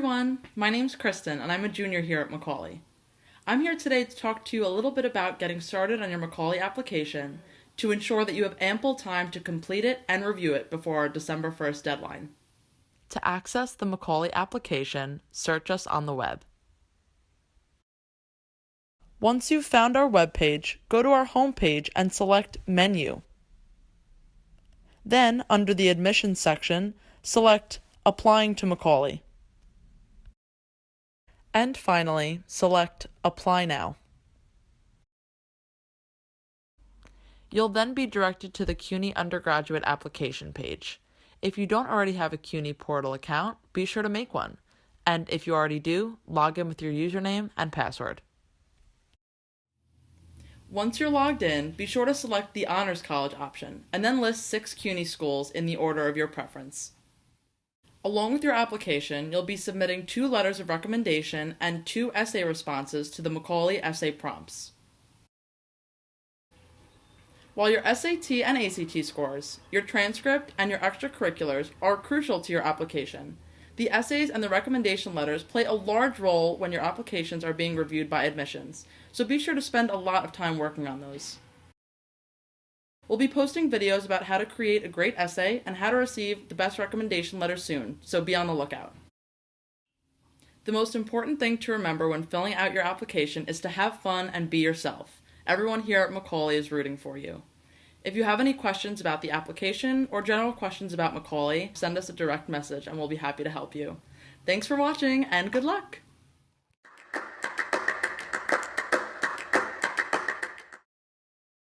My name's Kristen, and I'm a junior here at Macaulay. I'm here today to talk to you a little bit about getting started on your Macaulay application to ensure that you have ample time to complete it and review it before our December 1st deadline. To access the Macaulay application, search us on the web. Once you've found our webpage, go to our homepage and select Menu. Then, under the Admissions section, select Applying to Macaulay. And finally, select Apply Now. You'll then be directed to the CUNY undergraduate application page. If you don't already have a CUNY portal account, be sure to make one. And if you already do, log in with your username and password. Once you're logged in, be sure to select the Honors College option, and then list six CUNY schools in the order of your preference. Along with your application, you'll be submitting two letters of recommendation and two essay responses to the Macaulay essay prompts. While your SAT and ACT scores, your transcript, and your extracurriculars are crucial to your application, the essays and the recommendation letters play a large role when your applications are being reviewed by admissions, so be sure to spend a lot of time working on those. We'll be posting videos about how to create a great essay and how to receive the best recommendation letter soon, so be on the lookout. The most important thing to remember when filling out your application is to have fun and be yourself. Everyone here at Macaulay is rooting for you. If you have any questions about the application or general questions about Macaulay, send us a direct message and we'll be happy to help you. Thanks for watching and good luck!